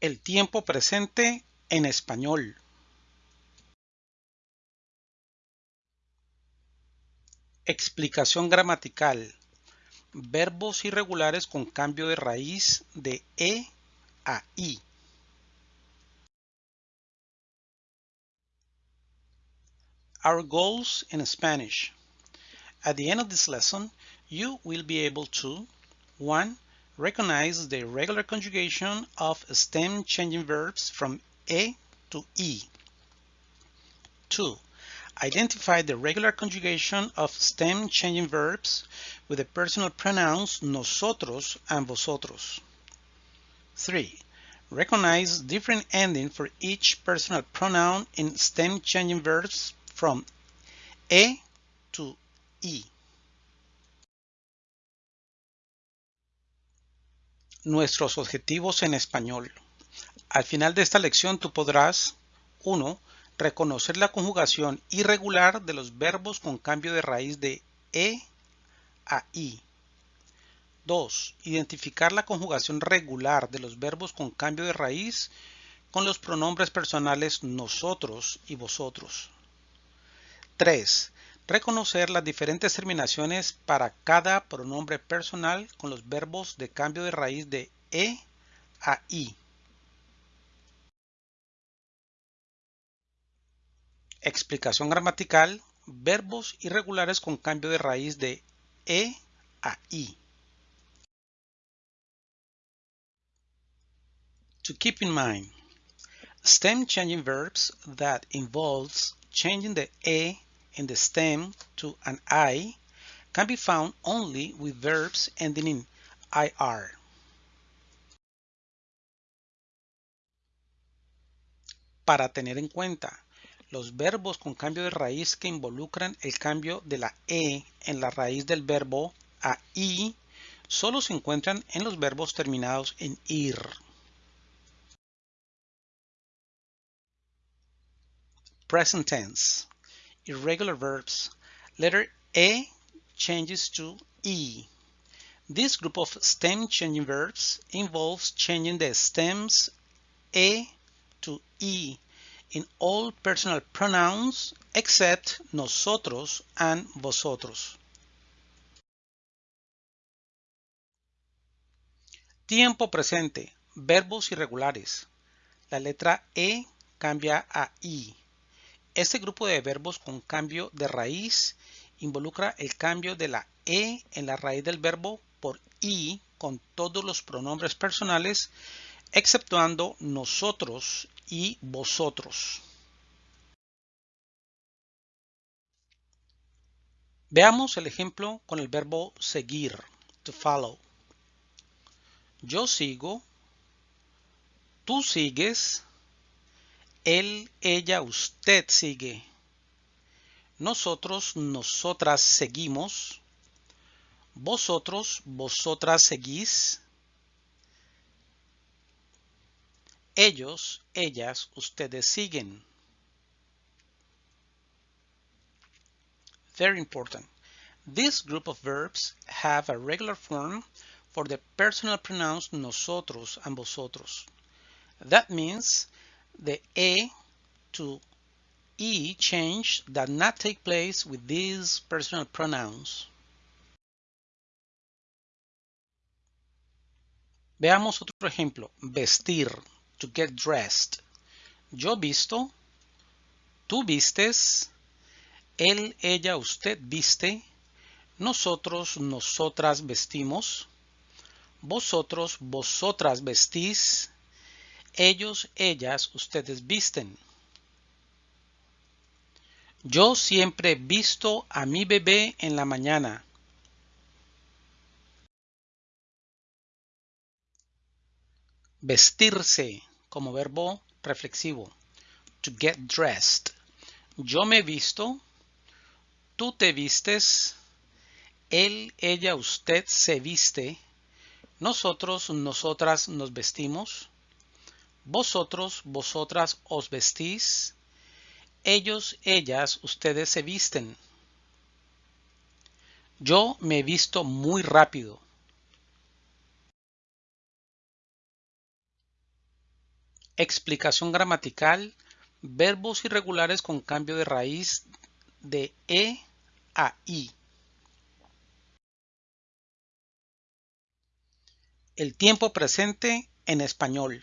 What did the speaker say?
El tiempo presente en español. Explicación gramatical. Verbos irregulares con cambio de raíz de E a I. Our goals in Spanish. At the end of this lesson, you will be able to 1. Recognize the regular conjugation of stem changing verbs from E to E. 2. Identify the regular conjugation of stem changing verbs with the personal pronouns nosotros and vosotros. 3. Recognize different ending for each personal pronoun in stem changing verbs from E to E. Nuestros objetivos en español. Al final de esta lección tú podrás 1. Reconocer la conjugación irregular de los verbos con cambio de raíz de E a I. 2. Identificar la conjugación regular de los verbos con cambio de raíz con los pronombres personales nosotros y vosotros. 3. Reconocer las diferentes terminaciones para cada pronombre personal con los verbos de cambio de raíz de E a I. Explicación gramatical. Verbos irregulares con cambio de raíz de E a I. To keep in mind, stem changing verbs that involves changing the E in the stem to an I can be found only with verbs ending in IR. Para tener en cuenta, los verbos con cambio de raíz que involucran el cambio de la E en la raíz del verbo a I solo se encuentran en los verbos terminados en IR. Present tense irregular verbs, letter A changes to E. This group of stem changing verbs involves changing the stems E to E in all personal pronouns except nosotros and vosotros. Tiempo presente, verbos irregulares. La letra E cambia a I. Este grupo de verbos con cambio de raíz involucra el cambio de la E en la raíz del verbo por I con todos los pronombres personales, exceptuando nosotros y vosotros. Veamos el ejemplo con el verbo seguir, to follow. Yo sigo, tú sigues, él, ella, usted sigue. Nosotros, nosotras seguimos. Vosotros, vosotras seguís. Ellos, ellas, ustedes siguen. Very important. This group of verbs have a regular form for the personal pronouns nosotros and vosotros. That means the A to E change that not take place with these personal pronouns. Veamos otro ejemplo. Vestir, to get dressed. Yo visto, tú vistes, él, ella, usted viste, nosotros, nosotras vestimos, vosotros, vosotras vestís, ellos, ellas, ustedes visten. Yo siempre visto a mi bebé en la mañana. Vestirse como verbo reflexivo. To get dressed. Yo me visto. Tú te vistes. Él, ella, usted se viste. Nosotros, nosotras nos vestimos. Vosotros, vosotras os vestís. Ellos, ellas, ustedes se visten. Yo me he visto muy rápido. Explicación gramatical, verbos irregulares con cambio de raíz de E a I. El tiempo presente en español.